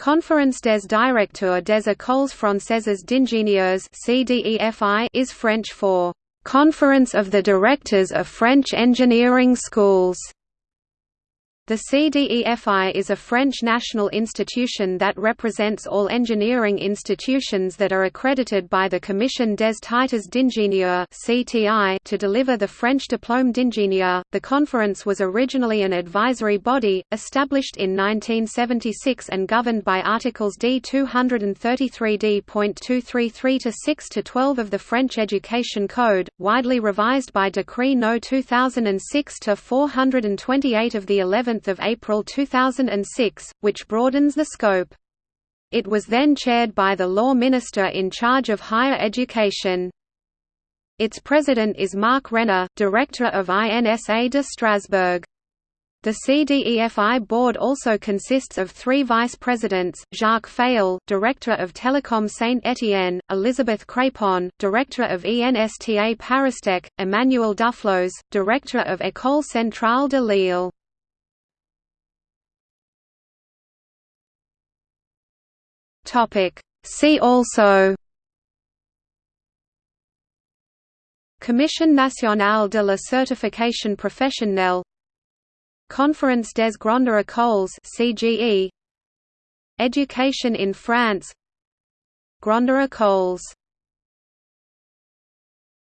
Conférence des directeurs des écoles françaises d'ingénieurs is French for Conference of the Directors of French Engineering Schools. The CDEFI is a French national institution that represents all engineering institutions that are accredited by the Commission des Titres d'Ingénieur to deliver the French diplôme d'ingénieur. The conference was originally an advisory body, established in 1976 and governed by Articles D 233D.233 to 6 to 12 of the French Education Code, widely revised by Decree No 2006 to 428 of the 11th of April 2006, which broadens the scope. It was then chaired by the law minister in charge of higher education. Its president is Marc Renner, director of INSA de Strasbourg. The CDEFI board also consists of three vice-presidents, Jacques Fayolle, Director of Telecom Saint-Étienne, Elisabeth Crépon, Director of ENSTA Paristech, Emmanuel Duflos, Director of École Centrale de Lille. Topic. See also Commission nationale de la certification professionnelle Conference des grandes écoles CGE Education in France Grandes écoles